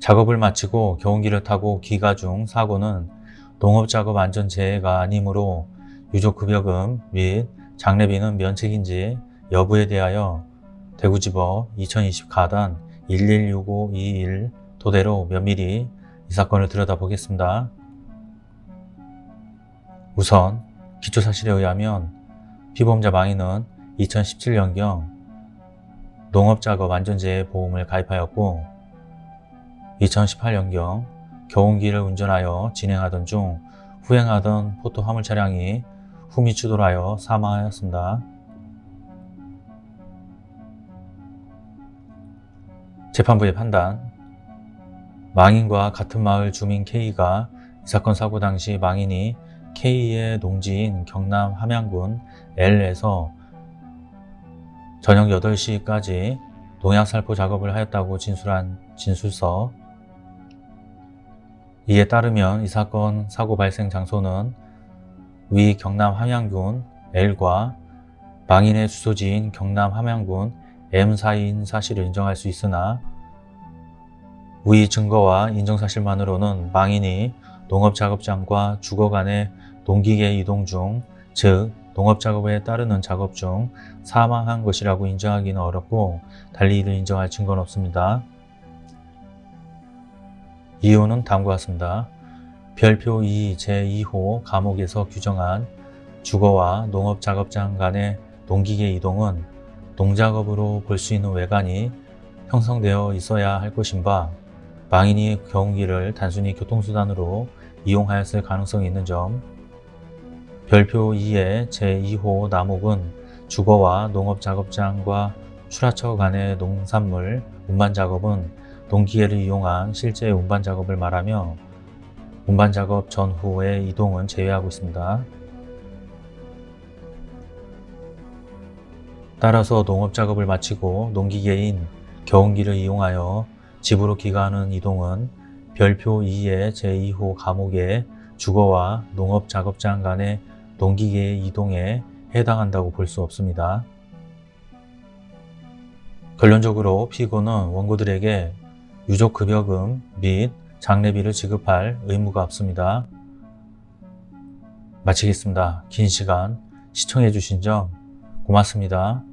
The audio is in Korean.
작업을 마치고 경운기를 타고 귀가 중 사고는 농업작업 안전재해가 아니므로 유족급여금 및 장례비는 면책인지 여부에 대하여 대구지법 2020 가단 116521 토대로 면밀히 이 사건을 들여다보겠습니다. 우선 기초사실에 의하면 피보험자 망인은 2017년경 농업작업 안전재해 보험을 가입하였고 2018년경 경운기를 운전하여 진행하던 중 후행하던 포토 화물 차량이 후미 추돌하여 사망하였습니다. 재판부의 판단 망인과 같은 마을 주민 K가 이 사건 사고 당시 망인이 K의 농지인 경남 함양군 L에서 저녁 8시까지 농약 살포 작업을 하였다고 진술한 진술서 이에 따르면 이 사건 사고 발생 장소는 위 경남 함양군 L과 망인의 주소지인 경남 함양군 M 사이인 사실을 인정할 수 있으나 위 증거와 인정사실만으로는 망인이 농업작업장과 주거 간의 농기계 이동 중, 즉 농업작업에 따르는 작업 중 사망한 것이라고 인정하기는 어렵고 달리 이를 인정할 증거는 없습니다. 이유는 다음과 같습니다. 별표 2 제2호 감옥에서 규정한 주거와 농업작업장 간의 농기계 이동은 농작업으로 볼 수 있는 외관이 형성되어 있어야 할 것인 바 망인이 경운기를 단순히 교통수단으로 이용하였을 가능성이 있는 점 별표 2의 제2호 나목은 주거와 농업작업장과 출하처 간의 농산물 운반작업은 농기계를 이용한 실제 운반 작업을 말하며 운반 작업 전후의 이동은 제외하고 있습니다. 따라서 농업 작업을 마치고 농기계인 경운기를 이용하여 집으로 귀가하는 이동은 별표 2의 제2호 감옥의 주거와 농업 작업장 간의 농기계의 이동에 해당한다고 볼 수 없습니다. 결론적으로 피고는 원고들에게 유족급여금 및 장례비를 지급할 의무가 없습니다. 마치겠습니다. 긴 시간 시청해 주신 점 고맙습니다.